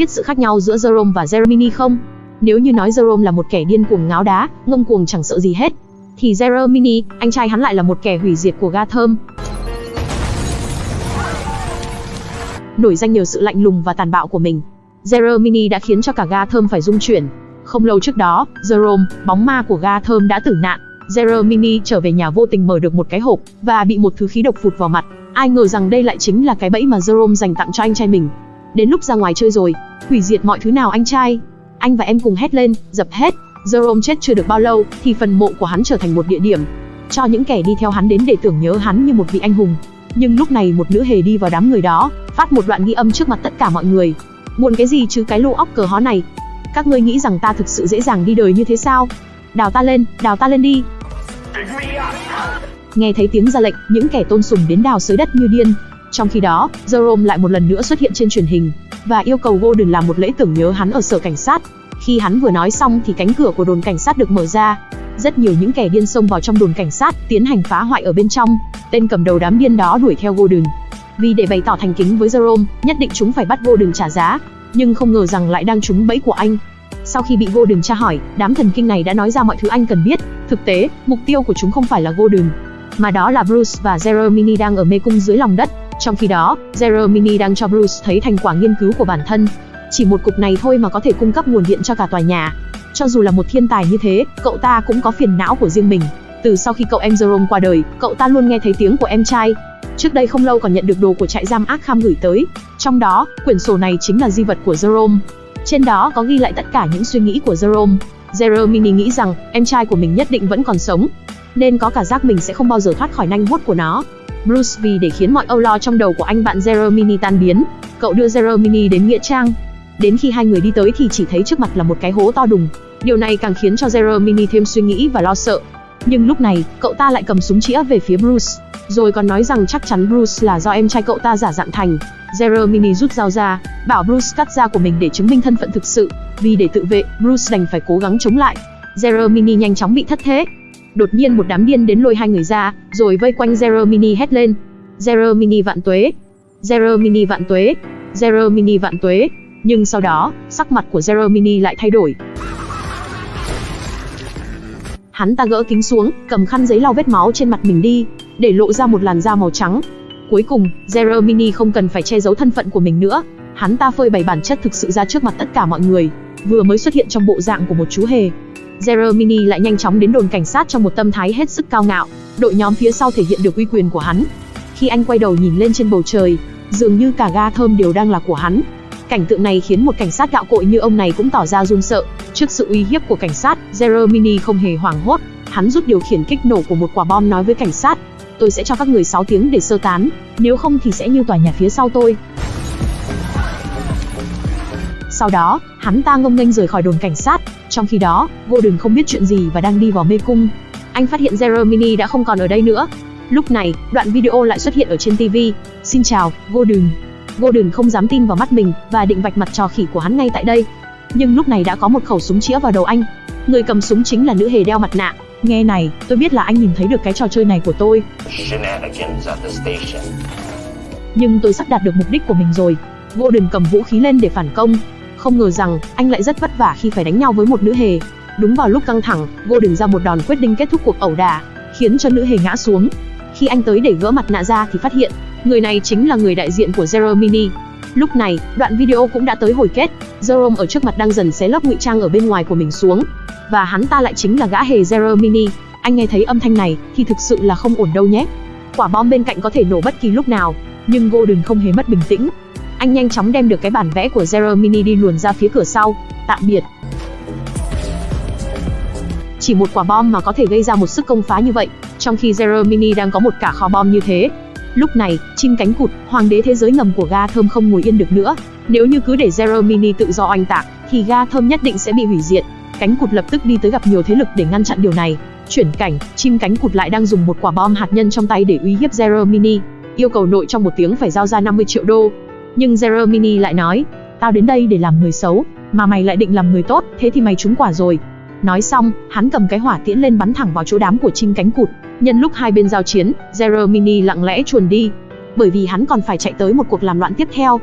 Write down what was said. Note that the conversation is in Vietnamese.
biết sự khác nhau giữa Jerome và Jeremini không? Nếu như nói Jerome là một kẻ điên cuồng ngáo đá, ngông cuồng chẳng sợ gì hết, thì Jeremini, anh trai hắn lại là một kẻ hủy diệt của Gotham. Nổi danh nhờ sự lạnh lùng và tàn bạo của mình, Jeremini đã khiến cho cả Gotham phải rung chuyển. Không lâu trước đó, Jerome, bóng ma của Gotham đã tử nạn. Jeremini trở về nhà vô tình mở được một cái hộp và bị một thứ khí độc phụt vào mặt. Ai ngờ rằng đây lại chính là cái bẫy mà Jerome dành tặng cho anh trai mình. Đến lúc ra ngoài chơi rồi, hủy diệt mọi thứ nào anh trai. Anh và em cùng hét lên, dập hết. Jerome chết chưa được bao lâu, thì phần mộ của hắn trở thành một địa điểm. Cho những kẻ đi theo hắn đến để tưởng nhớ hắn như một vị anh hùng. Nhưng lúc này một nữ hề đi vào đám người đó, phát một đoạn ghi âm trước mặt tất cả mọi người. Buồn cái gì chứ cái lô óc cờ hó này. Các ngươi nghĩ rằng ta thực sự dễ dàng đi đời như thế sao? Đào ta lên, đào ta lên đi. Nghe thấy tiếng ra lệnh, những kẻ tôn sùng đến đào sới đất như điên. Trong khi đó, Jerome lại một lần nữa xuất hiện trên truyền hình và yêu cầu Golden làm một lễ tưởng nhớ hắn ở sở cảnh sát. Khi hắn vừa nói xong thì cánh cửa của đồn cảnh sát được mở ra. Rất nhiều những kẻ điên xông vào trong đồn cảnh sát, tiến hành phá hoại ở bên trong. Tên cầm đầu đám điên đó đuổi theo Golden. Vì để bày tỏ thành kính với Jerome, nhất định chúng phải bắt Golden trả giá, nhưng không ngờ rằng lại đang trúng bẫy của anh. Sau khi bị Golden tra hỏi, đám thần kinh này đã nói ra mọi thứ anh cần biết. Thực tế, mục tiêu của chúng không phải là Golden, mà đó là Bruce và Jeremy đang ở mê cung dưới lòng đất. Trong khi đó, Jeremy đang cho Bruce thấy thành quả nghiên cứu của bản thân. Chỉ một cục này thôi mà có thể cung cấp nguồn điện cho cả tòa nhà. Cho dù là một thiên tài như thế, cậu ta cũng có phiền não của riêng mình. Từ sau khi cậu em Jerome qua đời, cậu ta luôn nghe thấy tiếng của em trai. Trước đây không lâu còn nhận được đồ của trại giam Arkham gửi tới. Trong đó, quyển sổ này chính là di vật của Jerome. Trên đó có ghi lại tất cả những suy nghĩ của Jerome. Jeremy nghĩ rằng em trai của mình nhất định vẫn còn sống, nên có cả giác mình sẽ không bao giờ thoát khỏi nanh vuốt của nó. Bruce vì để khiến mọi âu lo trong đầu của anh bạn Jeremy tan biến, cậu đưa Jeremy đến nghĩa trang. Đến khi hai người đi tới thì chỉ thấy trước mặt là một cái hố to đùng. Điều này càng khiến cho Jeremy thêm suy nghĩ và lo sợ. Nhưng lúc này, cậu ta lại cầm súng chĩa về phía Bruce, rồi còn nói rằng chắc chắn Bruce là do em trai cậu ta giả dạng thành. Jeremy rút dao ra, bảo Bruce cắt da của mình để chứng minh thân phận thực sự. Vì để tự vệ, Bruce đành phải cố gắng chống lại. Jeremy nhanh chóng bị thất thế, Đột nhiên một đám điên đến lôi hai người ra, rồi vây quanh Jeremy hét lên. Jeremy vạn tuế. Jeremy vạn tuế. Jeremy vạn tuế. Nhưng sau đó, sắc mặt của Jeremy lại thay đổi. Hắn ta gỡ kính xuống, cầm khăn giấy lau vết máu trên mặt mình đi, để lộ ra một làn da màu trắng. Cuối cùng, Jeremy không cần phải che giấu thân phận của mình nữa. Hắn ta phơi bày bản chất thực sự ra trước mặt tất cả mọi người, vừa mới xuất hiện trong bộ dạng của một chú hề, Jeremy lại nhanh chóng đến đồn cảnh sát trong một tâm thái hết sức cao ngạo. Đội nhóm phía sau thể hiện được uy quyền của hắn. Khi anh quay đầu nhìn lên trên bầu trời, dường như cả ga thơm đều đang là của hắn. Cảnh tượng này khiến một cảnh sát gạo cội như ông này cũng tỏ ra run sợ. Trước sự uy hiếp của cảnh sát, Jeremy không hề hoảng hốt. Hắn rút điều khiển kích nổ của một quả bom nói với cảnh sát. Tôi sẽ cho các người 6 tiếng để sơ tán, nếu không thì sẽ như tòa nhà phía sau tôi. Sau đó, hắn ta ngông nghênh rời khỏi đồn cảnh sát. Trong khi đó, Golden không biết chuyện gì và đang đi vào mê cung. Anh phát hiện Jeremy đã không còn ở đây nữa. Lúc này, đoạn video lại xuất hiện ở trên TV. Xin chào, Golden. Golden không dám tin vào mắt mình và định vạch mặt trò khỉ của hắn ngay tại đây. Nhưng lúc này đã có một khẩu súng chĩa vào đầu anh. Người cầm súng chính là nữ hề đeo mặt nạ. Nghe này, tôi biết là anh nhìn thấy được cái trò chơi này của tôi. Nhưng tôi sắp đạt được mục đích của mình rồi. Golden cầm vũ khí lên để phản công, không ngờ rằng, anh lại rất vất vả khi phải đánh nhau với một nữ hề. Đúng vào lúc căng thẳng, Golden ra một đòn quyết định kết thúc cuộc ẩu đả, khiến cho nữ hề ngã xuống. Khi anh tới để gỡ mặt nạ ra thì phát hiện, người này chính là người đại diện của Jeremy. Lúc này, đoạn video cũng đã tới hồi kết. Jerome ở trước mặt đang dần xé lớp ngụy trang ở bên ngoài của mình xuống, và hắn ta lại chính là gã hề Jeremy. Anh nghe thấy âm thanh này thì thực sự là không ổn đâu nhé. Quả bom bên cạnh có thể nổ bất kỳ lúc nào, nhưng Golden không hề mất bình tĩnh, anh nhanh chóng đem được cái bản vẽ của Jeremy đi luồn ra phía cửa sau. Tạm biệt. Chỉ một quả bom mà có thể gây ra một sức công phá như vậy, trong khi Jeremy đang có một cả kho bom như thế. Lúc này, chim cánh cụt, hoàng đế thế giới ngầm của ga thơm không ngồi yên được nữa. Nếu như cứ để Jeremy tự do oanh tạc, thì ga thơm nhất định sẽ bị hủy diệt. Cánh cụt lập tức đi tới gặp nhiều thế lực để ngăn chặn điều này. Chuyển cảnh, chim cánh cụt lại đang dùng một quả bom hạt nhân trong tay để uy hiếp Jeremy, yêu cầu nội trong một tiếng phải giao ra 50 triệu đô. Nhưng Jeremini lại nói, tao đến đây để làm người xấu, mà mày lại định làm người tốt, thế thì mày trúng quả rồi. Nói xong, hắn cầm cái hỏa tiễn lên bắn thẳng vào chỗ đám của chim cánh cụt. Nhân lúc hai bên giao chiến, Jeremini lặng lẽ chuồn đi, bởi vì hắn còn phải chạy tới một cuộc làm loạn tiếp theo.